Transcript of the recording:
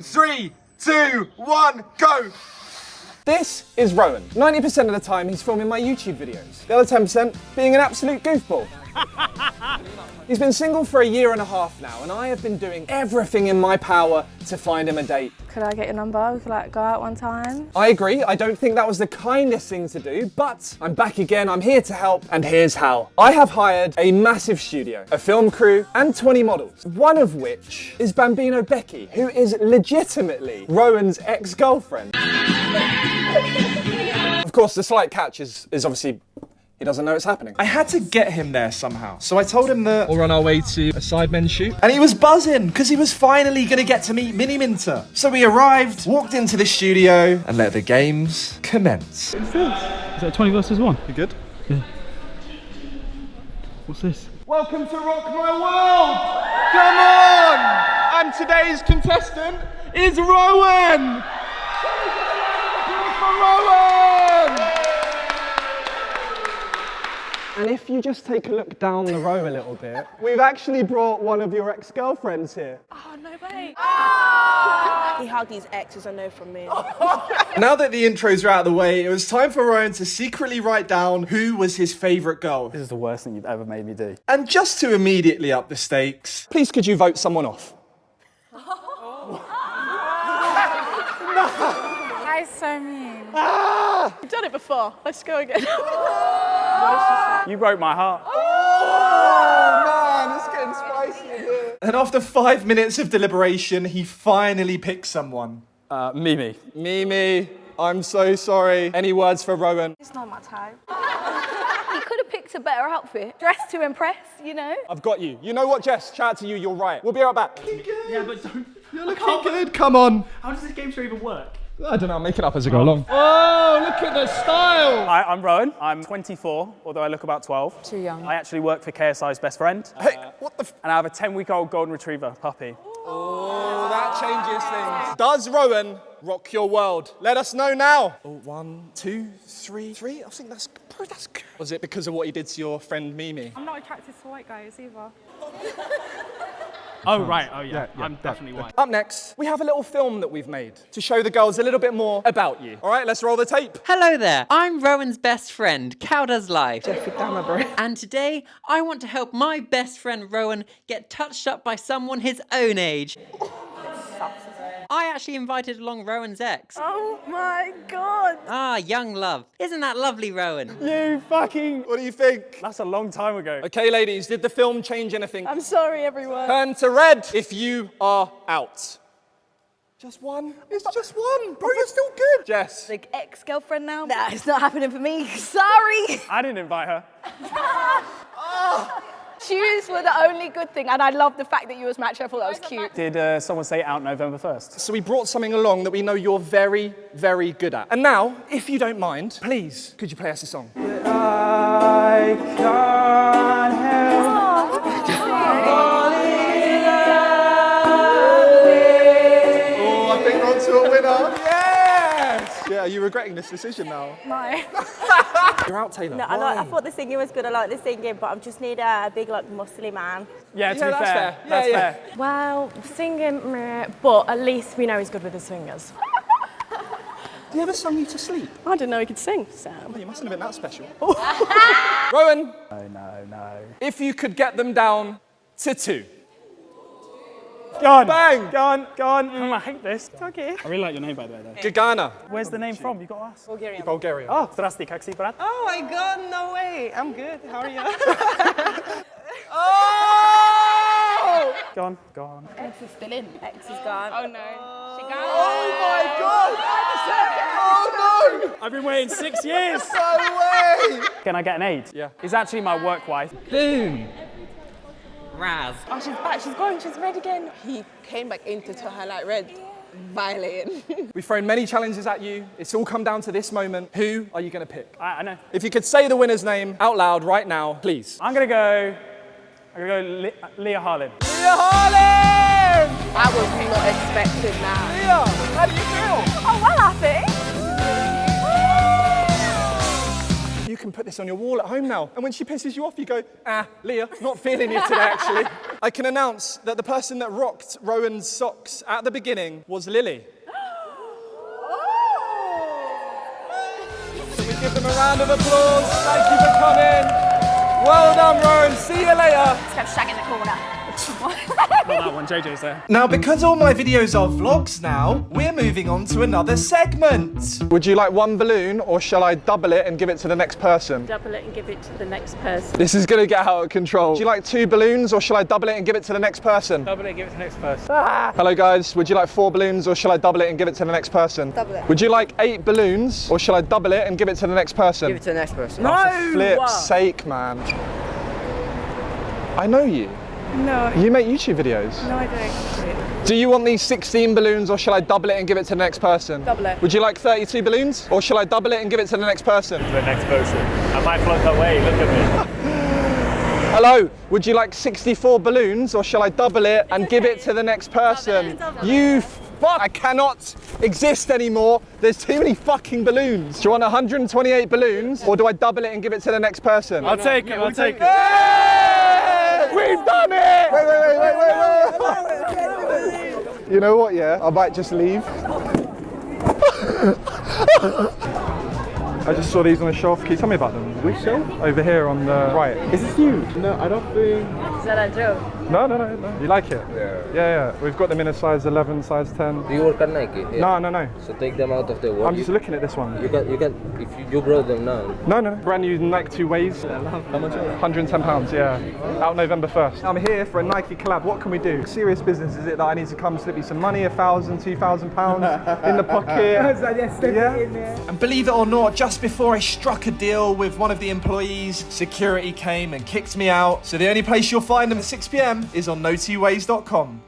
Three, two, one, go! This is Rowan. 90% of the time he's filming my YouTube videos. The other 10% being an absolute goofball. He's been single for a year and a half now, and I have been doing everything in my power to find him a date. Could I get your number? We could like go out one time. I agree, I don't think that was the kindest thing to do, but I'm back again, I'm here to help, and here's how. I have hired a massive studio, a film crew, and 20 models, one of which is Bambino Becky, who is legitimately Rowan's ex-girlfriend. of course, the slight catch is, is obviously he doesn't know it's happening. I had to get him there somehow. So I told him that We're on our way to a Sidemen shoot. and he was buzzing because he was finally going to get to meet Miniminter. So we arrived, walked into the studio, and let the games commence. Is that 20 versus 1? You good? Yeah. What's this? Welcome to Rock My World! Come on! And today's contestant is Rowan! For Rowan! And if you just take a look down the row a little bit, we've actually brought one of your ex-girlfriends here. Oh, no way. He hugged his exes, I know from me. Now that the intros are out of the way, it was time for Ryan to secretly write down who was his favourite girl. This is the worst thing you've ever made me do. And just to immediately up the stakes, Please could you vote someone off? That is so mean. Ah! You've done it before. Let's go again. You broke my heart. Oh man, it's getting spicy in here. and after five minutes of deliberation, he finally picks someone. Uh, Mimi. Mimi, I'm so sorry. Any words for Rowan? It's not my type. you could have picked a better outfit. Dressed to impress, you know? I've got you. You know what, Jess? Shout out to you, you're right. We'll be right back. Yeah, but don't. You're looking good, come on. How does this game show even work? I don't know, I'll make it up as I go along. Oh, look at the style! Hi, I'm Rowan. I'm 24, although I look about 12. Too young. I actually work for KSI's best friend. Hey, what the f- And I have a 10 week old golden retriever puppy. Oh, that changes things. Does Rowan rock your world? Let us know now. Oh, one, two, three, three. I think that's, bro, that's good. Was it because of what he did to your friend Mimi? I'm not attracted to white guys either. Oh, right. Oh, yeah. I'm definitely white. Up next, we have a little film that we've made to show the girls a little bit more about you. All right, let's roll the tape. Hello there, I'm Rowan's best friend, Cow Does Life. And today, I want to help my best friend Rowan get touched up by someone his own age. I actually invited along Rowan's ex. Oh my god. Ah, young love. Isn't that lovely, Rowan? You fucking. What do you think? That's a long time ago. Okay, ladies, did the film change anything? I'm sorry, everyone. Turn to red if you are out. Just one? It's just one. Bro, you're still good. Jess. Like ex-girlfriend now? Nah, it's not happening for me. Sorry. I didn't invite her. Shoes were the only good thing, and I love the fact that you was matched. I thought that was cute. Did uh, someone say out November 1st? So we brought something along that we know you're very, very good at. And now, if you don't mind, please, could you play us a song? Yeah, are you regretting this decision now? No. You're out, Taylor. No, I, like, I thought the singing was good. I like the singing, but I just need a, a big, like, muscly man. Yeah, to Yeah, be that's fair. fair. Yeah, That's yeah. fair. Well, singing, meh, but at least we know he's good with his fingers. Have you ever sung you to sleep? I didn't know he could sing, Sam. Well, you mustn't have been that special. Rowan, No, no, no. if you could get them down to two. Go on. Bang. Go on. Go on. Mm. I hate this. Okay. I really like your name, by the way, though. Gagana. Where's the name from? You oh, oh, got to ask. Bulgaria. Bulgaria. Oh, zdrasti, kak brat? Oh my God, no way. I'm good. How are you? oh! Gone. Gone. X is still in. X is gone. Oh no. She gone. Oh my God. Oh no! I've been waiting six years. no way. Can I get an aid? Yeah. He's actually my work wife. Boom. Raz. Oh, she's back. She's going. She's red again. He came back into to her like red, violating. We've thrown many challenges at you. It's all come down to this moment. Who are you going to pick? I, I know. If you could say the winner's name out loud right now, please. I'm gonna go. I'm gonna go Le- Leah Harlan. Leah Harlan! I was not expecting that. Leah, how do you feel? Oh well, I think. Can put this on your wall at home now. And when she pisses you off, you go, ah, Leah, not feeling you today, actually. I can announce that the person that rocked Rowan's socks at the beginning was Lily. Can we give them a round of applause? Thank you for coming. Well done, Rowan. See you later. Let's go shag in the corner. Not that one, JJ's there. Now, because all my videos are vlogs now, we're moving on to another segment. Would you like one balloon or shall I double it and give it to the next person? Double it and give it to the next person. This is gonna get out of control. Would you like two balloons or shall I double it and give it to the next person? Double it, and give it to the next person. Ah. Hello guys, would you like four balloons or shall I double it and give it to the next person? Double it. Would you like eight balloons or shall I double it and give it to the next person? Give it to the next person. For flip's sake, man. I know you. No, You make YouTube videos. no, I don't. Do you want these 16 balloons or shall I double it and give it to the next person? Double it. Would you like 32 balloons or shall I double it and give it to the next person? the next person. I might float away, look at me. Hello, would you like 64 balloons or shall I double it and give it to the next person? double You fuck! I cannot exist anymore. There's too many fucking balloons. Do you want 128 balloons or do I double it and give it to the next person? I'll take it, I'll take it. Hey! We've done it! Wait, wait, wait, wait, wait, wait. You know what, yeah? I might just leave. I just saw these on the shelf. Can you tell me about them? Which shelf? Over here on the right. Is this you? No, I don't think. Is that a joke? No, no, no, no. You like it? Yeah. Yeah, yeah. We've got them in a size 11, size 10. Do you work at Nike? Yeah. No, no, no. So take them out of the work. I'm just looking at this one. You can, you can, if you, you brought them now. No, no, no. Brand new Nike 2 Ways. How much 110 pounds, yeah. Out November 1st. I'm here for a Nike collab. What can we do? Serious business, is it that I need to come slip you some money, a thousand, two thousand pounds in the pocket? yeah. And believe it or not, just before I struck a deal with one of the employees, security came and kicked me out. So the only place you'll find them at 6 pm is on notyways.com.